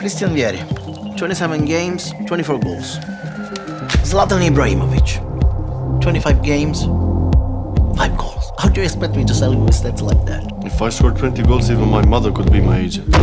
Christian Vieri, 27 games, 24 goals. Zlatan Ibrahimovic, 25 games, 5 goals. How do you expect me to sell you with stats like that? If I scored 20 goals, even my mother could be my agent.